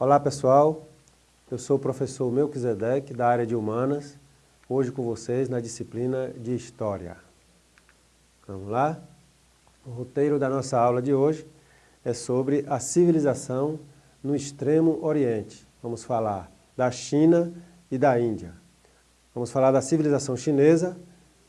Olá pessoal, eu sou o professor Melquisedeque da área de Humanas, hoje com vocês na disciplina de História. Vamos lá? O roteiro da nossa aula de hoje é sobre a civilização no extremo oriente. Vamos falar da China e da Índia. Vamos falar da civilização chinesa,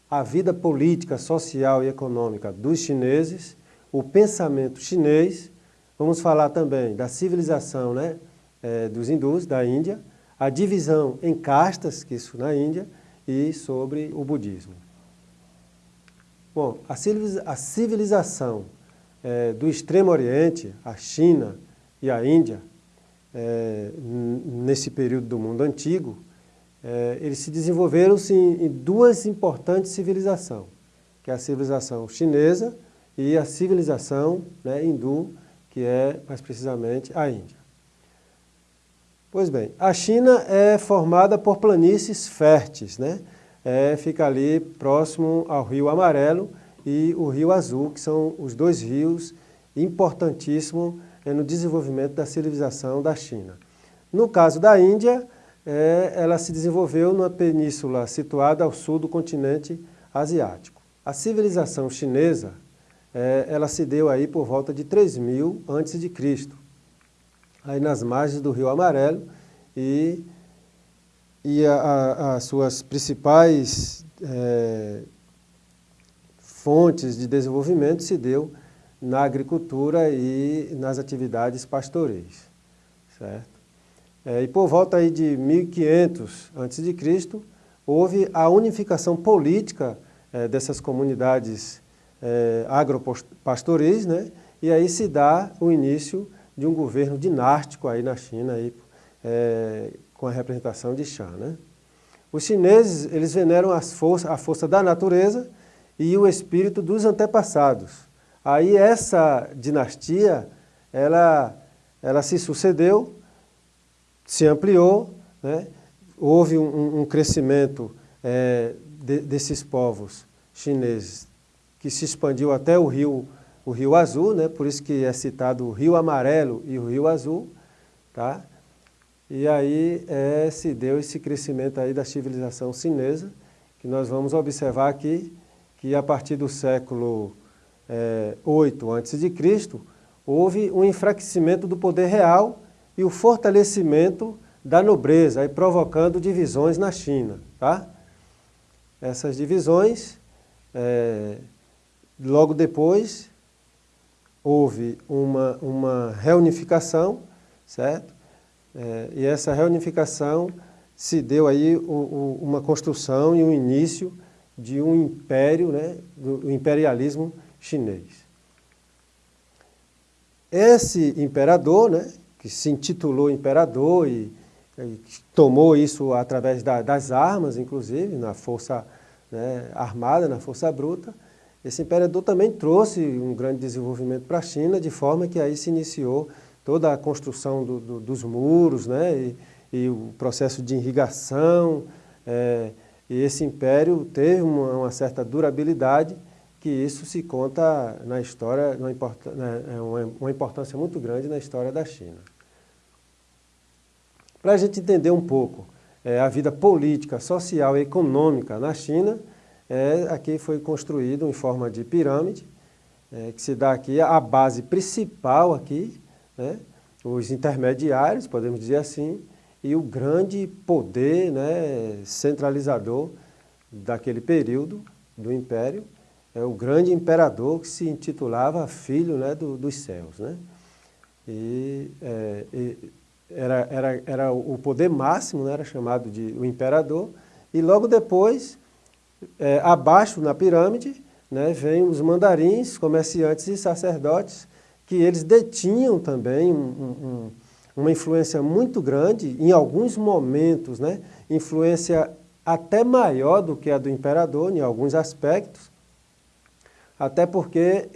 a vida política, social e econômica dos chineses, o pensamento chinês. Vamos falar também da civilização né, é, dos hindus, da Índia, a divisão em castas, que isso na Índia, e sobre o budismo. Bom, a civilização é, do Extremo Oriente, a China e a Índia, é, nesse período do mundo antigo, eles se desenvolveram-se em, em duas importantes civilizações, que é a civilização chinesa e a civilização né, hindu, que é mais precisamente a Índia. Pois bem, a China é formada por planícies férteis, né? É, fica ali próximo ao Rio Amarelo e o Rio Azul, que são os dois rios importantíssimos é, no desenvolvimento da civilização da China. No caso da Índia, é, ela se desenvolveu numa península situada ao sul do continente asiático. A civilização chinesa, é, ela se deu aí por volta de 3000 a.C aí nas margens do Rio Amarelo e, e a, a, as suas principais é, fontes de desenvolvimento se deu na agricultura e nas atividades pastoreis, certo? É, e por volta aí de 1500 a.C., houve a unificação política é, dessas comunidades é, né? e aí se dá o início de um governo dinástico aí na China, aí, é, com a representação de Shang. Né? Os chineses eles veneram as força, a força da natureza e o espírito dos antepassados. Aí essa dinastia, ela, ela se sucedeu, se ampliou, né? houve um, um crescimento é, de, desses povos chineses que se expandiu até o rio o Rio Azul, né? por isso que é citado o Rio Amarelo e o Rio Azul, tá? E aí é, se deu esse crescimento aí da civilização chinesa, que nós vamos observar aqui, que a partir do século é, 8 a.C., houve um enfraquecimento do poder real e o fortalecimento da nobreza, aí provocando divisões na China. Tá? Essas divisões, é, logo depois, houve uma, uma reunificação, certo? É, e essa reunificação se deu aí uma construção e um início de um império, né, do imperialismo chinês. Esse imperador, né, que se intitulou imperador e, e tomou isso através da, das armas, inclusive, na força né, armada, na força bruta, esse imperador também trouxe um grande desenvolvimento para a China, de forma que aí se iniciou toda a construção do, do, dos muros, né, e, e, o processo de irrigação, é, e esse império teve uma, uma, certa durabilidade, que isso se conta na história, uma, importância, é uma, uma importância muito grande na história da China. Para a gente entender um pouco é, a vida política, social e econômica na China, é, aqui foi construído em forma de pirâmide, é, que se dá aqui a base principal aqui, né, os intermediários, podemos dizer assim, e o grande poder né, centralizador daquele período do Império, é o grande imperador que se intitulava Filho né, do, dos Céus. Né? E, é, e era, era, era o poder máximo, né, era chamado de o imperador, e logo depois é, abaixo na pirâmide, né, vem os mandarins, comerciantes e sacerdotes, que eles detinham também um, um, uma influência muito grande, em alguns momentos, né, influência até maior do que a do imperador, em alguns aspectos, até porque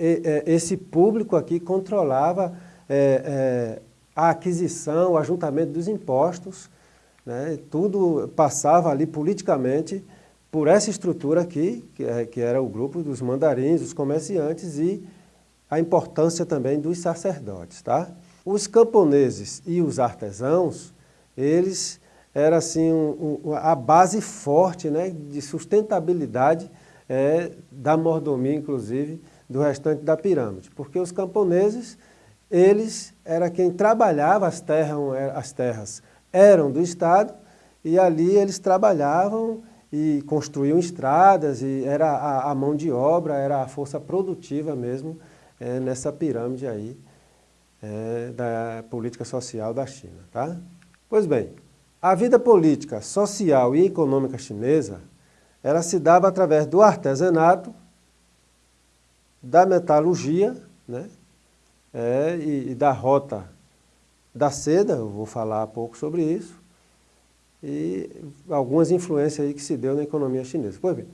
esse público aqui controlava é, é, a aquisição, o ajuntamento dos impostos, né, tudo passava ali politicamente por essa estrutura aqui, que, é, que era o grupo dos mandarins, os comerciantes e a importância também dos sacerdotes. Tá? os camponeses e os artesãos, eles eram assim, um, um, a base forte né, de sustentabilidade é, da mordomia, inclusive, do restante da pirâmide. Porque os camponeses, eles era quem trabalhava as terras, as terras eram do Estado e ali eles trabalhavam e construíam estradas e era a, a mão de obra, era a força produtiva mesmo é, nessa pirâmide aí é, da política social da China. Tá? Pois bem, a vida política, social e econômica chinesa, ela se dava através do artesanato, da metalurgia né, é, e, e da rota da seda, eu vou falar pouco sobre isso, e algumas influências aí que se deu na economia chinesa. Pois bem,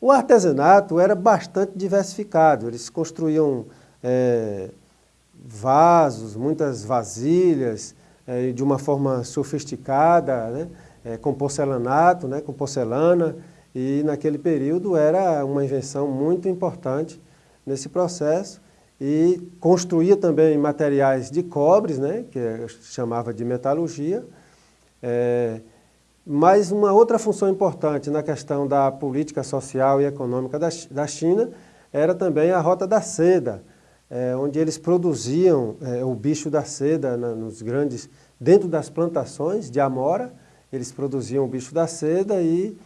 o artesanato era bastante diversificado, eles construíam é, vasos, muitas vasilhas, é, de uma forma sofisticada, né, é, com porcelanato, né, com porcelana, e naquele período era uma invenção muito importante nesse processo, e construía também materiais de cobres, né, que chamava de metalurgia, mas uma outra função importante na questão da política social e econômica da, da China era também a rota da seda, é, onde eles produziam é, o bicho da seda na, nos grandes, dentro das plantações de amora, eles produziam o bicho da seda e,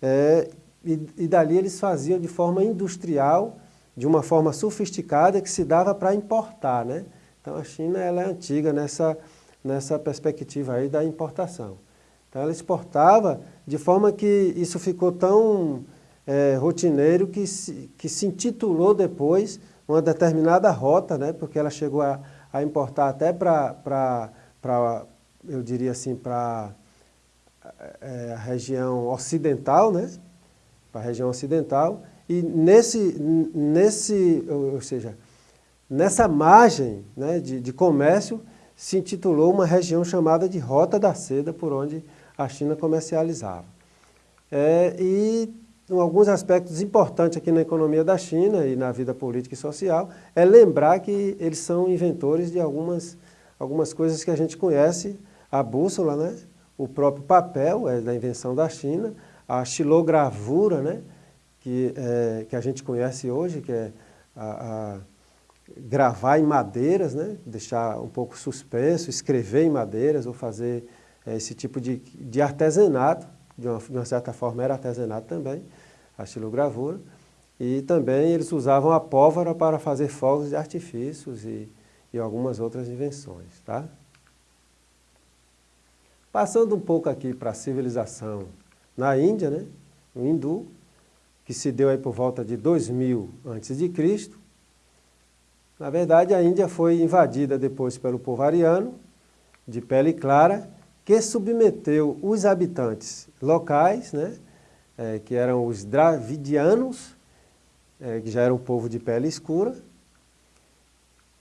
é, e, e dali eles faziam de forma industrial, de uma forma sofisticada que se dava para importar. Né? Então a China ela é antiga nessa, nessa perspectiva aí da importação. Então ela exportava de forma que isso ficou tão é, rotineiro que se, que se intitulou depois uma determinada rota, né, porque ela chegou a, a importar até para, eu diria assim, para é, a região ocidental, né, para a região ocidental, e nesse, nesse ou seja, nessa margem né, de, de comércio se intitulou uma região chamada de Rota da Seda, por onde a China comercializava. É, e alguns aspectos importantes aqui na economia da China e na vida política e social é lembrar que eles são inventores de algumas, algumas coisas que a gente conhece, a bússola, né? o próprio papel é da invenção da China, a xilogravura, né? que, é, que a gente conhece hoje, que é a, a gravar em madeiras, né? deixar um pouco suspenso, escrever em madeiras ou fazer esse tipo de, de artesanato, de uma, de uma, certa forma era artesanato também, a estilogravura, e também eles usavam a pólvora para fazer fogos de artifícios e, e algumas outras invenções. Tá? Passando um pouco aqui para a civilização na Índia, né, o hindu, que se deu aí por volta de 2000 a.C., na verdade, a Índia foi invadida depois pelo povo ariano, de pele clara, que submeteu os habitantes locais, né, é, que eram os dravidianos, é, que já era um povo de pele escura,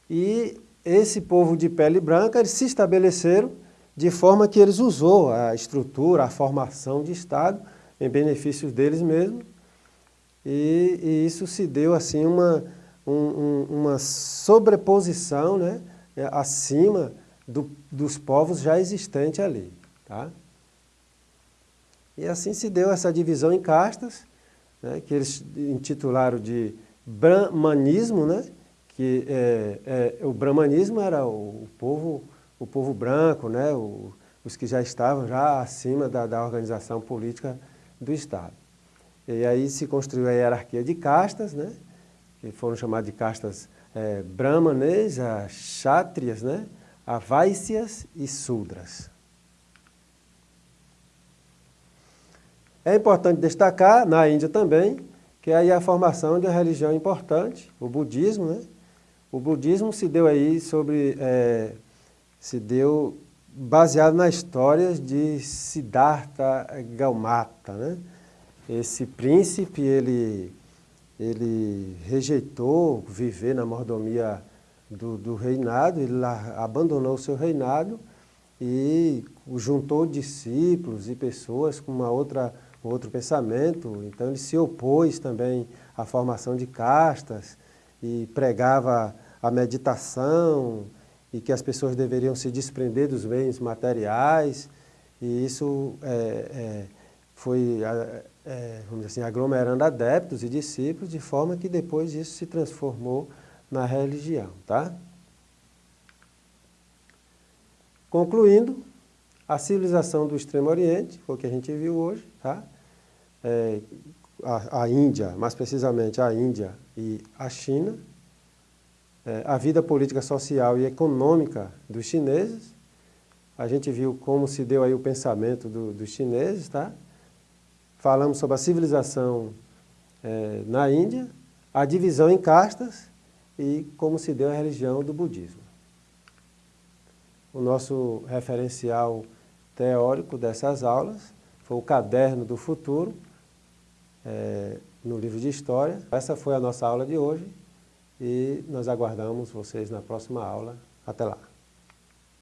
e esse povo de pele branca eles se estabeleceram de forma que eles usou a estrutura, a formação de Estado em benefício deles mesmos, e, e isso se deu assim uma, um, um, uma sobreposição né, acima do, dos povos já existentes ali. Tá? E assim se deu essa divisão em castas, né, que eles intitularam de brahmanismo, né, que é, é, o brahmanismo era o, o, povo, o povo branco, né, o, os que já estavam já acima da, da organização política do Estado. E aí se construiu a hierarquia de castas, né, que foram chamadas de castas é, brahmanes, as chátrias, né, Avaícias e Sudras. É importante destacar, na Índia também, que aí a formação de uma religião importante, o budismo, né? O budismo se deu aí sobre, é, se deu baseado nas histórias de Siddhartha Gaumata, né? Esse príncipe, ele, ele rejeitou viver na mordomia do, do reinado, ele abandonou o seu reinado e juntou discípulos e pessoas com uma outra, um outro pensamento. Então ele se opôs também à formação de castas e pregava a meditação e que as pessoas deveriam se desprender dos bens materiais, e isso é, é, foi é, vamos dizer assim, aglomerando adeptos e discípulos, de forma que depois isso se transformou na religião. Tá? Concluindo, a civilização do Extremo Oriente, o que a gente viu hoje, tá? É, a, a, Índia, mais precisamente a Índia e a China, é, a vida política, social e econômica dos chineses, a gente viu como se deu aí o pensamento do, dos chineses, tá? Falamos sobre a civilização é, na Índia, a divisão em castas e como se deu a religião do budismo. O nosso referencial teórico dessas aulas foi o Caderno do Futuro, é, no livro de História. Essa foi a nossa aula de hoje e nós aguardamos vocês na próxima aula. Até lá!